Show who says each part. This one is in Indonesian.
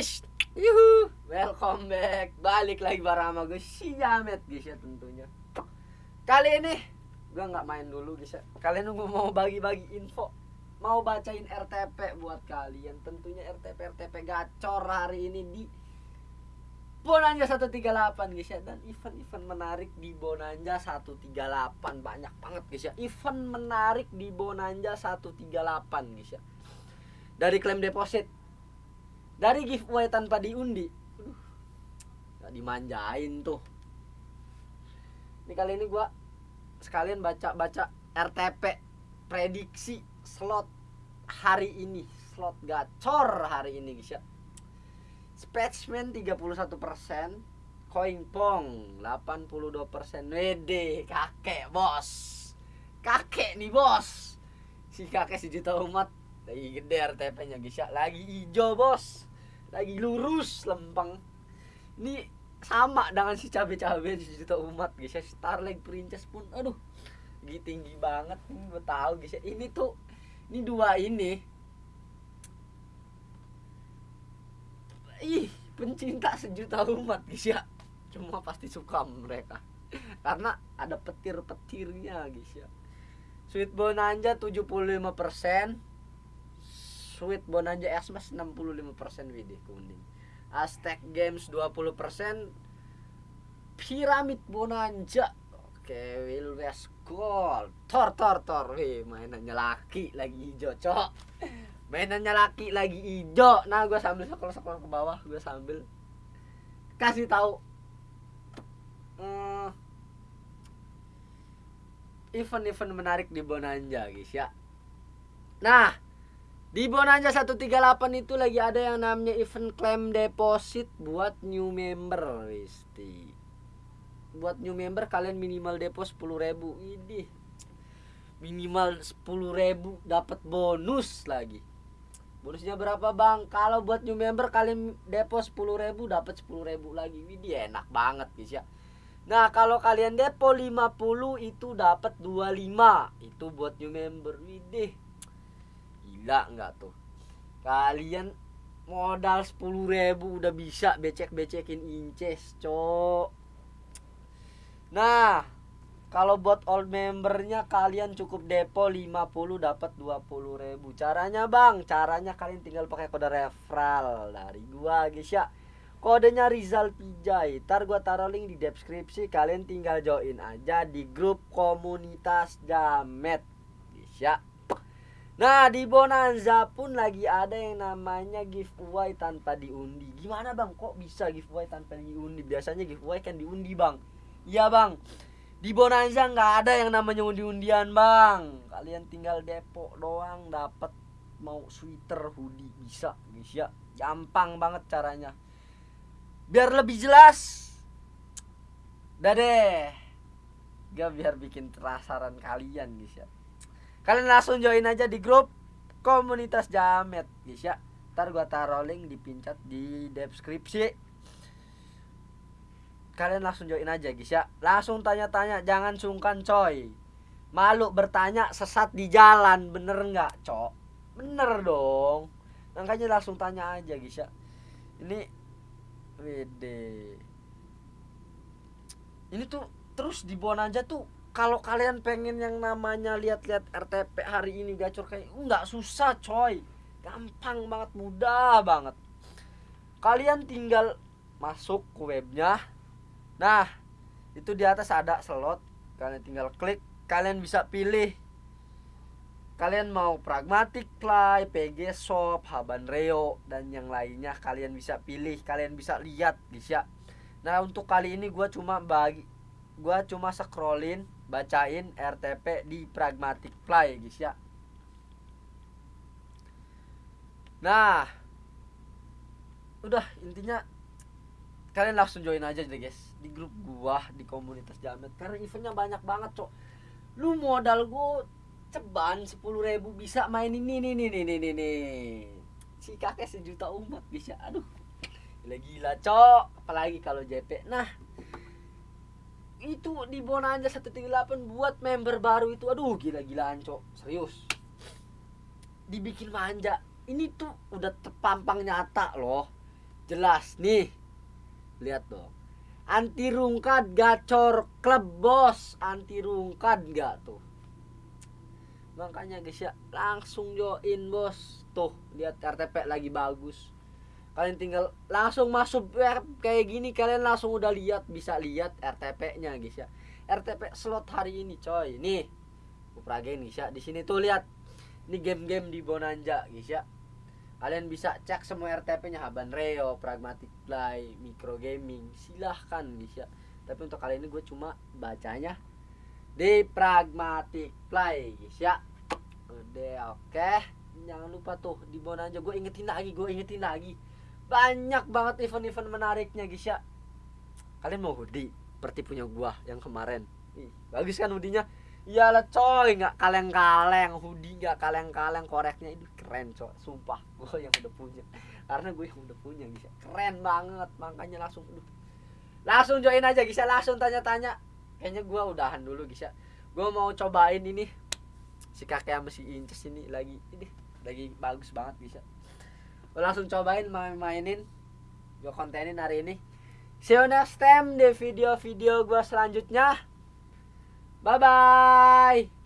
Speaker 1: guys. Yuhu. Welcome back. Balik lagi bareng sama gue Si Jamet guys ya tentunya. Kali ini Gue nggak main dulu guys ya. Kali ini gue mau bagi-bagi info. Mau bacain RTP buat kalian. Tentunya RTP-RTP gacor hari ini di Bonanja 138 guys ya. Dan event-event menarik di Bonanja 138 Banyak banget guys ya. Event menarik di Bonanja 138 guys ya. Dari klaim deposit dari giveaway tanpa diundi. Aduh, dimanjain tuh. Ini kali ini gua sekalian baca baca RTP prediksi slot hari ini. Slot gacor hari ini guys ya. Spetsman 31% Coin Pong 82% WD kakek bos. Kakek nih bos. Si kakek sejuta umat lagi gede RTP nya guys ya lagi hijau bos. Lagi lurus lempeng. Ini sama dengan si cabe-cabe juta umat guys ya Starlight Princess pun aduh tinggi tinggi banget. Ini gue tahu guys ya ini tuh ini dua ini. Ih pencinta sejuta umat guys ya cuma pasti suka mereka. Karena ada petir-petirnya guys ya Sweet Bonanza 75% Sweet Bonanza Xmas 65% WD kuning Aztec Games 20% Pyramid Bonanza Oke Will West Gold. Tor Tor Tor Wih mainannya laki lagi hijau cok. Mainannya laki lagi hijau. Nah gue sambil sekolah-sekolah ke bawah Gue sambil Kasih tahu. Hmm, Event-event menarik di Bonanza guys ya. Nah di Bonanza 138 itu lagi ada yang namanya event claim deposit buat new member, Wisti. Buat new member kalian minimal depo 10.000. Ini minimal 10.000 dapat bonus lagi. Bonusnya berapa, Bang? Kalau buat new member kalian depo 10.000 dapat 10.000 lagi. Ini enak banget, guys ya. Nah, kalau kalian depo 50 itu dapat 25. Itu buat new member. Widih gila nggak tuh? Kalian modal sepuluh ribu udah bisa becek-becekin inces cok. Nah kalau buat old membernya kalian cukup depo 50 dapat 20 ribu. Caranya bang? Caranya kalian tinggal pakai kode referral dari gua guys ya. Kodenya Rizal Pijay ntar gua taruh link di deskripsi. Kalian tinggal join aja di grup komunitas Jamet guys ya Nah di Bonanza pun lagi ada yang namanya giveaway tanpa diundi. Gimana bang? Kok bisa giveaway tanpa diundi? Biasanya giveaway kan diundi bang. Iya bang. Di Bonanza nggak ada yang namanya undi-undian bang. Kalian tinggal depo doang dapat mau sweater hoodie bisa guys ya. Gampang banget caranya. Biar lebih jelas. Udah deh Gak biar bikin penasaran kalian guys ya kalian langsung join aja di grup komunitas jamet. Guys ya. Ntar gua taruh link dipincat di deskripsi. Kalian langsung join aja guys ya. Langsung tanya-tanya jangan sungkan coy. Malu bertanya sesat di jalan bener nggak cok? Bener dong. Makanya langsung tanya aja guys ya. Ini wede. Ini tuh terus di aja tuh kalau kalian pengen yang namanya lihat-lihat RTP hari ini gacor kayak nggak susah coy. Gampang banget mudah banget. Kalian tinggal masuk ke webnya. Nah itu di atas ada slot. Kalian tinggal klik kalian bisa pilih. Kalian mau pragmatic play, PG shop, Haban Reo dan yang lainnya kalian bisa pilih, kalian bisa lihat guys ya. Nah, untuk kali ini gue cuma bagi gue cuma scrollin bacain RTP di Pragmatic Play guys ya. Nah udah intinya kalian langsung join aja deh guys di grup gua di komunitas jamet. Karena eventnya banyak banget cok. Lu modal gua ceban sepuluh ribu bisa main ini nih nih nih nih nih nih si kakek sejuta umat bisa aduh gila gila cok. Apalagi kalau JP nah itu di Bonanza 138 buat member baru itu. Aduh gila-gilaan cok. Serius. Dibikin manja. Ini tuh udah terpampang nyata loh. Jelas nih. Lihat dong. Anti rungkat gacor klub bos. Anti rungkat gak tuh? Makanya guys ya langsung join bos. Tuh lihat RTP lagi bagus kalian tinggal langsung masuk kayak gini kalian langsung udah lihat bisa lihat RTP nya guys ya RTP slot hari ini coy nih Upragen guys ya di sini tuh lihat ini game-game di Bonanza guys ya kalian bisa cek semua RTP-nya Haban Reo, Pragmatic Play, Micro Gaming, silahkan guys ya. Tapi untuk kali ini gue cuma bacanya di Pragmatic Play guys ya. Udah oke. Okay. Jangan lupa tuh di aja gue ingetin lagi, gue ingetin lagi. Banyak banget event-event menariknya guys ya. Kalian mau hoodie? Seperti punya gua yang kemarin. Ih, bagus kan hoodie-nya? Iyalah coy, nggak kaleng-kaleng, hoodie nggak kaleng-kaleng, koreknya. Itu keren coy, sumpah gue yang udah punya, karena gue yang udah punya bisa, keren banget, makanya langsung, aduh. langsung join aja bisa langsung tanya-tanya, kayaknya gue udahan dulu bisa, gue mau cobain ini, si kakek sama si Inces ini lagi, ini lagi bagus banget bisa, gue langsung cobain main-mainin, gue kontenin hari ini, see you next time di video-video gue selanjutnya. Bye bye.